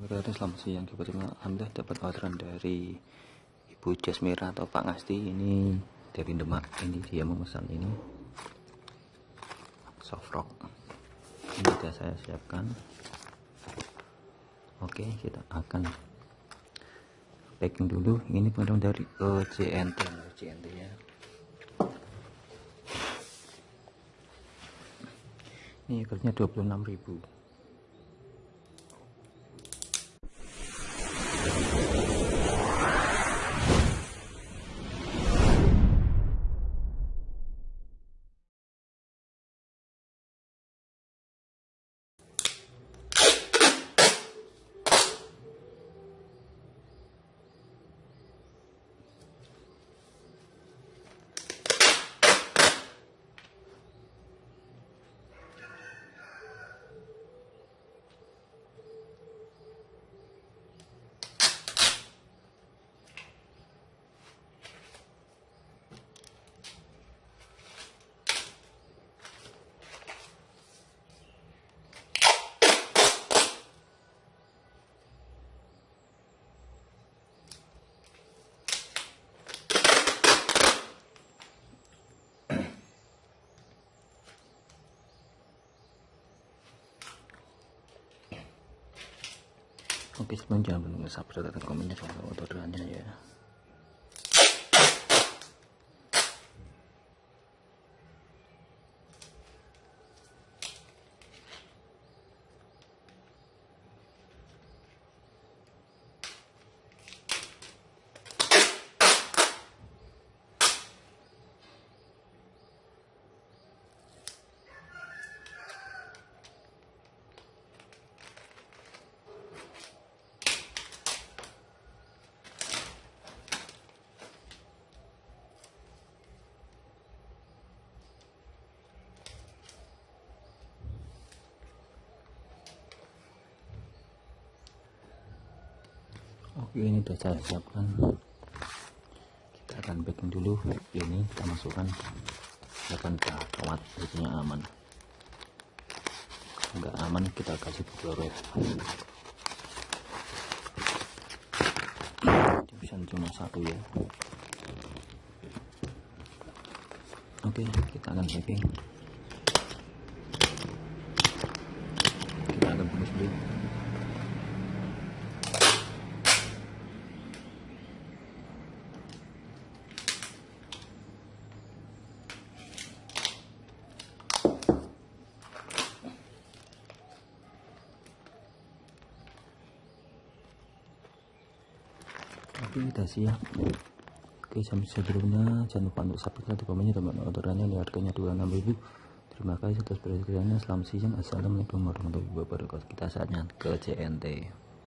Berarti selamat siang. Kebetulan Anda dapat orderan dari Ibu Jasmira atau Pak Ngasti. Ini dari Demak ini dia memesan ini. Soft rock. Ini sudah saya siapkan. Oke kita akan packing dulu. Ini produk dari OCNT OCNT ya. Ini harganya 26.000 Oke sebelum jangan lupa subscribe dan jangan lupa orderannya ya oke ini sudah saya siapkan. Kita akan packing dulu. Ini kita masukkan. Akan kawat jadinya aman. Enggak aman kita kasih chloride bisa cuma satu ya. Oke kita akan packing. Kita akan bungkus dulu oke kita siap. Oke sebelumnya jangan lupa untuk subscribe dan komennya teman orderannya. Ini harganya 26.000 terima kasih atas perhatiannya. Selamat siang. Assalamualaikum warahmatullahi wabarakatuh. Kita saatnya ke CNT